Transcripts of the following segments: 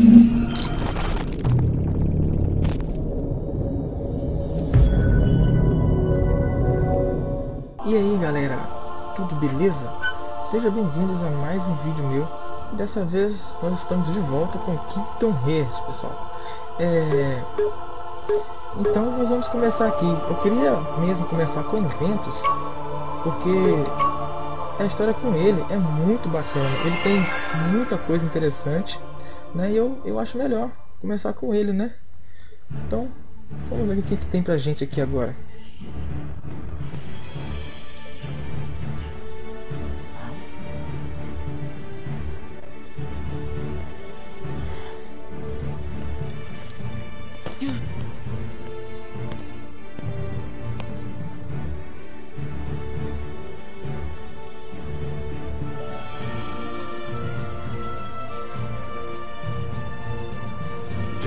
E aí galera, tudo beleza? Sejam bem-vindos a mais um vídeo meu. Dessa vez nós estamos de volta com Kingdom Hearts, pessoal. É... Então nós vamos começar aqui. Eu queria mesmo começar com Ventus, porque a história com ele é muito bacana. Ele tem muita coisa interessante, né? E eu, eu acho melhor começar com ele, né? Então, vamos ver o que, que tem pra gente aqui agora.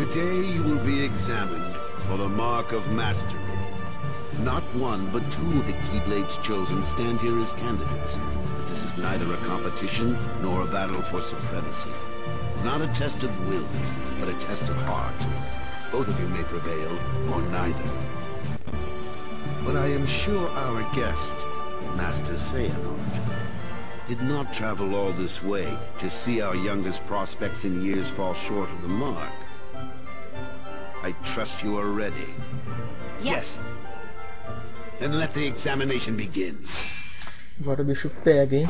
Today you will be examined for the Mark of Mastery. Not one, but two of the Keyblades chosen stand here as candidates. But this is neither a competition nor a battle for supremacy. Not a test of wills, but a test of heart. Both of you may prevail, or neither. But I am sure our guest, Master Xehanort, did not travel all this way to see our youngest prospects in years fall short of the mark. I trust you are ready. Yes. Then let the examination begin. Agora o bicho pega, hein?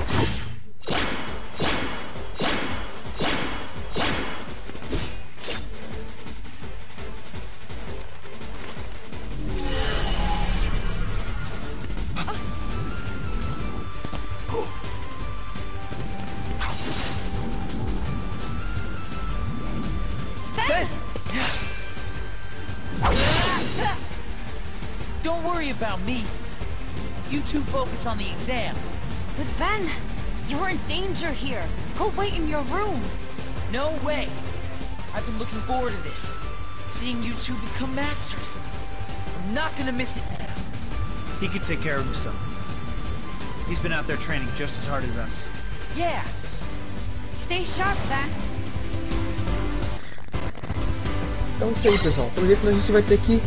Worry about me. You two focus on the exam. But Ven, you're in danger here. Go wait in your room. No way. I've been looking forward to this. Seeing you two become masters. I'm not gonna miss it now. He can take care of himself. He's been out there training just as hard as us. Yeah. Stay sharp, Ven. Então é isso aí, pessoal. Pelo jeito a gente vai ter que,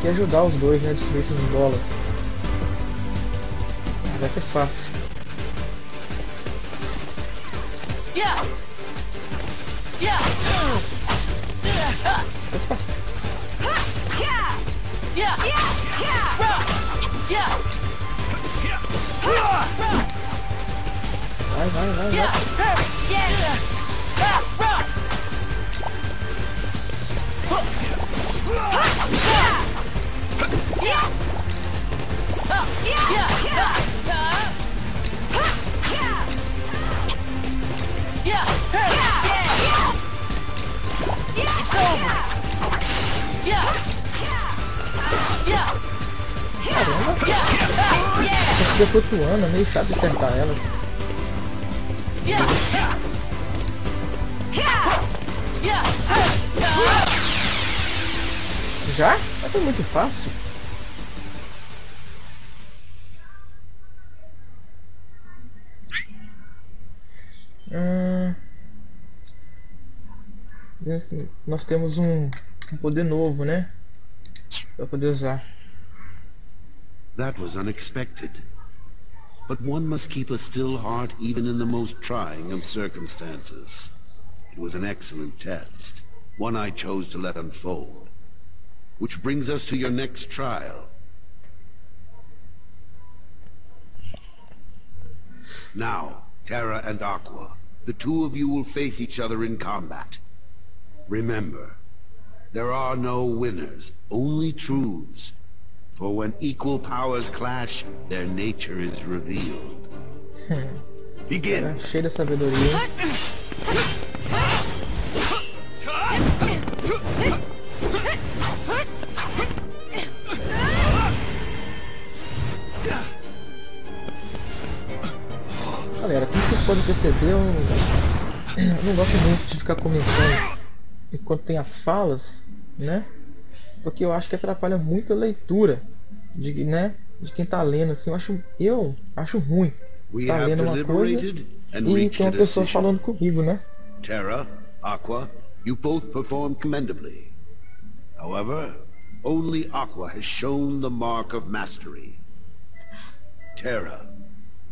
que ajudar os dois, né? Destruir essas bolas. Vai ser fácil. Opa! Vai, vai, vai, vai. Fica flutuando, é meio chato acertar elas. Já? Mas foi muito fácil. Nós temos um, um poder novo, né? Pra poder usar. That was unexpected. But one must keep a still heart even in the most trying of circumstances. It was an excellent test, one I chose to let unfold. Which brings us to your next trial. Now, Terra and Aqua, the two of you will face each other in combat. Remember, there are no winners, only truths. For when equal powers clash, their nature is revealed. Begin! Era cheio de sabedoria. Galera, como vocês podem perceber, eu não gosto muito de ficar comentando enquanto tem as falas, né? Porque eu acho que atrapalha muito a leitura de, né, de quem tá lendo, assim, eu acho, eu acho ruim tá lendo uma coisa e tem uma pessoa falando comigo, né? Terra, Aqua, You both performed commendably. However, only Aqua has shown the mark of mastery. Terra,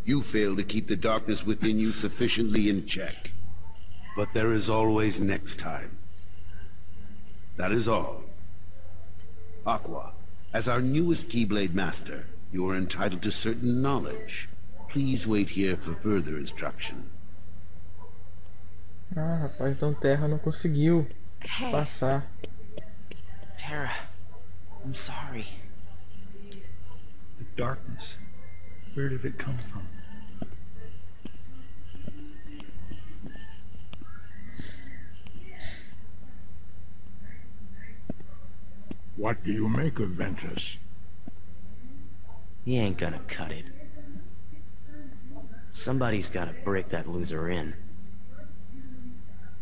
you fail to keep the darkness within you sufficiently in check. But there is always next time. That is all. Aqua, as our newest Keyblade Master, you are entitled to certain knowledge. Please wait here for further instruction. Ah, rapaz, então Terra não conseguiu Hey, passar. Tara, I'm sorry. The darkness. Where did it come from? What do you make of Ventus? He ain't gonna cut it. Somebody's gotta break that loser in.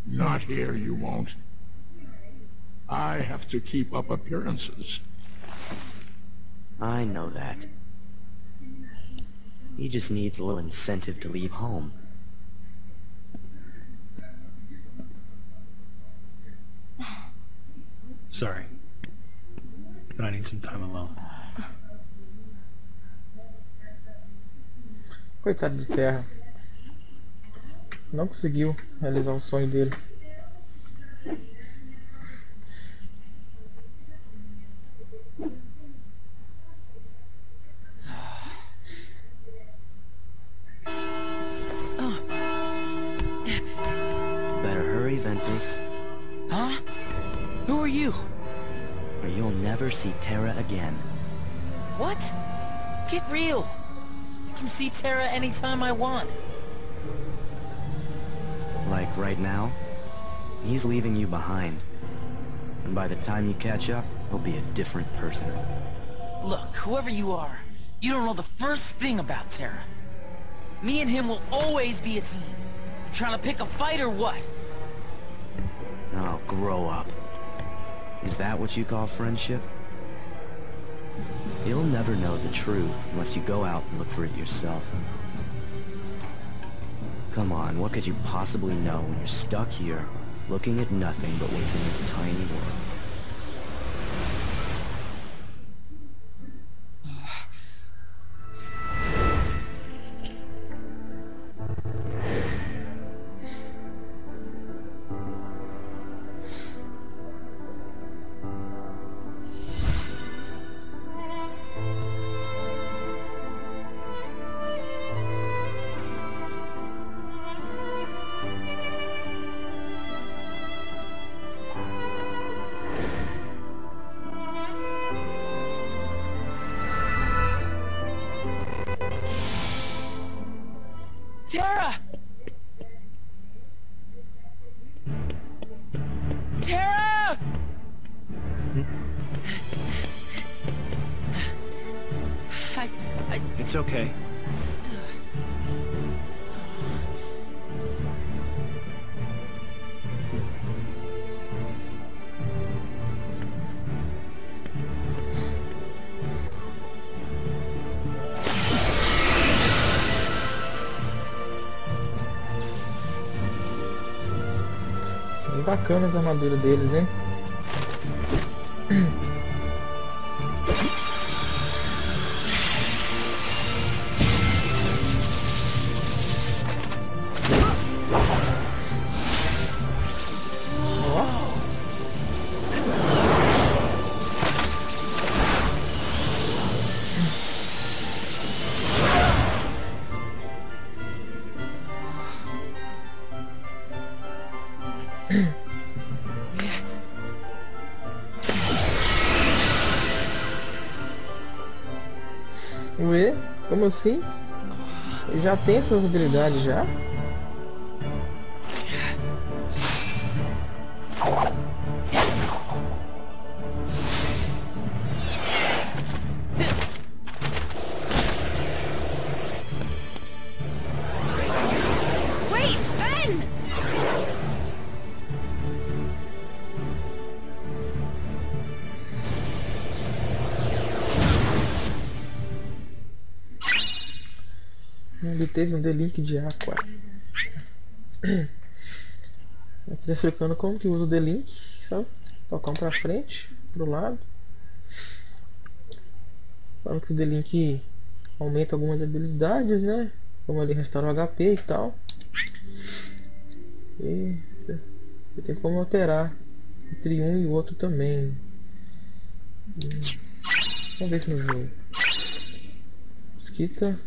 Not here, you won't. I have to keep up appearances. I know that. He just needs a little incentive to leave home. Sorry. But I need some time alone. Coitado de Terra. Não conseguiu realizar o sonho dele. See Terra again. What? Get real. I can see Terra anytime I want. Like right now, he's leaving you behind. And by the time you catch up, he'll be a different person. Look, whoever you are, you don't know the first thing about Terra. Me and him will always be a team. You trying to pick a fight or what? Oh, grow up. Is that what you call friendship? You'll never know the truth unless you go out and look for it yourself. Come on, what could you possibly know when you're stuck here, looking at nothing but what's in your tiny world? It's okay. Bem bacana as armaduras deles, hein? Ué? Como assim? Já tem essas habilidades já? Ele teve um delink de aqua. Aqui explicando como que usa o D-Link, sabe? Tocar um pra frente, pro lado. Falando que o D-Link aumenta algumas habilidades, né? Como ali restaurar o HP e tal. E você tem como alterar entre um e o outro também. Vamos ver isso no jogo. Mosquita.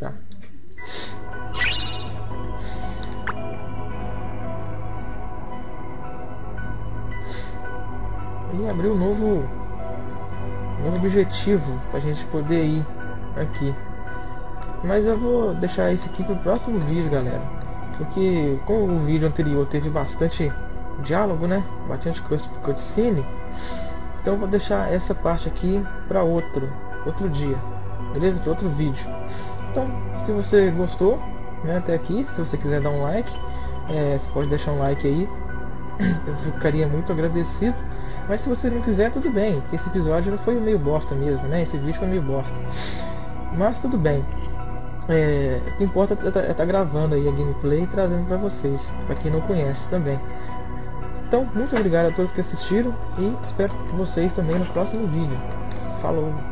Tá. E abriu um novo, novo objetivo pra gente poder ir aqui. Mas eu vou deixar isso aqui pro próximo vídeo, galera. Porque como o vídeo anterior teve bastante diálogo, né? Bastante cutscene. Então vou deixar essa parte aqui para outro, outro dia. Beleza? Para outro vídeo. Então, se você gostou, né, até aqui, se você quiser dar um like, é, você pode deixar um like aí. Eu ficaria muito agradecido. Mas se você não quiser, tudo bem. Esse episódio foi meio bosta mesmo, né? Esse vídeo foi meio bosta. Mas tudo bem. É, o que importa é estar tá, tá gravando aí a gameplay e trazendo para vocês, para quem não conhece também. Então, muito obrigado a todos que assistiram e espero vocês também no próximo vídeo. Falou!